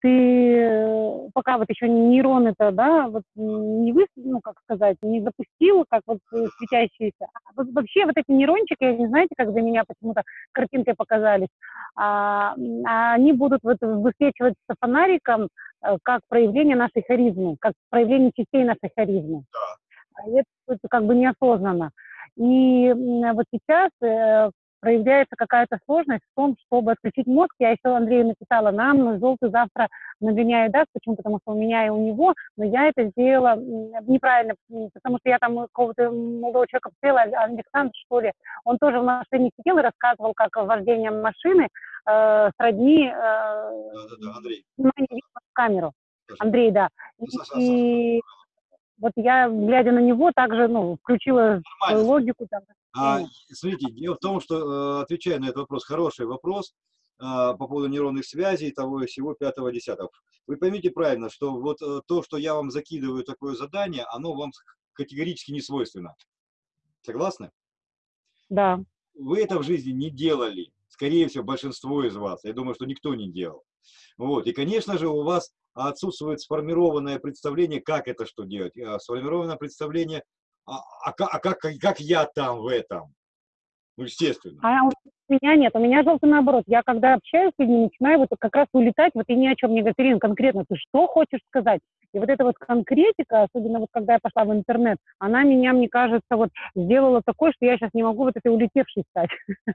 ты э, пока вот еще нейроны-то, да, вот не вы, ну, как сказать, не запустил, как вот э, светящиеся. А вот вообще вот эти нейрончики, не знаете, как для меня почему-то картинкой показались, а, а они будут вот высвечиваться фонариком э, как проявление нашей харизмы, как проявление частей нашей харизмы. Да. А это, это как бы неосознанно. И вот сейчас проявляется какая-то сложность в том, чтобы отключить мозг. Я еще Андрею написала, нам желтый завтра нагоняет даст, почему? Потому что у меня и у него, но я это сделала неправильно, потому что я там какого-то молодого человека посмотрела, Александр, что ли, он тоже в машине сидел и рассказывал, как вождение машины э, сродни э, да, да, да, Андрей. камеру. Андрей, да. И, и вот я, глядя на него, также ну, включила свою логику. Там, а, смотрите, дело в том, что, э, отвечая на этот вопрос, хороший вопрос а, по поводу нейронных связей, того и всего, пятого, десятого. Вы поймите правильно, что вот э, то, что я вам закидываю такое задание, оно вам категорически не свойственно. Согласны? Да. Вы это в жизни не делали. Скорее всего, большинство из вас. Я думаю, что никто не делал. Вот. И, конечно же, у вас отсутствует сформированное представление, как это что делать. А сформированное представление а, а, а как, как я там в этом? Ну, естественно. А у меня нет, у меня желтый наоборот. Я когда общаюсь с людьми, начинаю вот как раз улетать, вот и ни о чем не говорю, конкретно, ты что хочешь сказать? И вот эта вот конкретика, особенно вот когда я пошла в интернет, она меня, мне кажется, вот сделала такой, что я сейчас не могу вот этой улетевшей стать.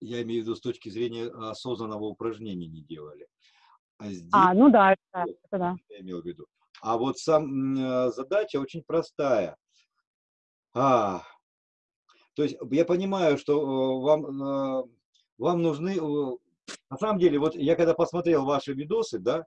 Я имею в виду с точки зрения осознанного упражнения не делали. А, здесь, а ну да, это, это да. Я имел в виду. А вот сам э, задача очень простая. А, то есть я понимаю, что э, вам, э, вам нужны... На самом деле, вот я когда посмотрел ваши видосы, да, а,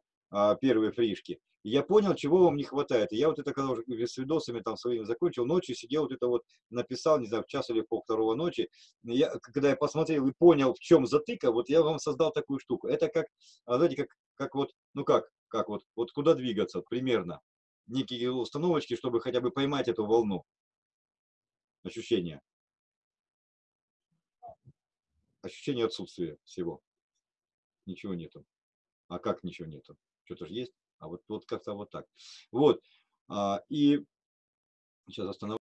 первые фришки, я понял, чего вам не хватает. Я вот это, когда уже с видосами там своими закончил, ночью сидел, вот это вот написал, не знаю, в час или пол второго ночи. Я, когда я посмотрел и понял, в чем затыка, вот я вам создал такую штуку. Это как, а, знаете, как, как вот, ну как, как вот, вот куда двигаться примерно. Некие установочки, чтобы хотя бы поймать эту волну. Ощущение. Ощущение отсутствия всего. Ничего нету. А как ничего нету? Что-то же есть. А вот, вот как-то вот так. Вот. А, и сейчас остановлю.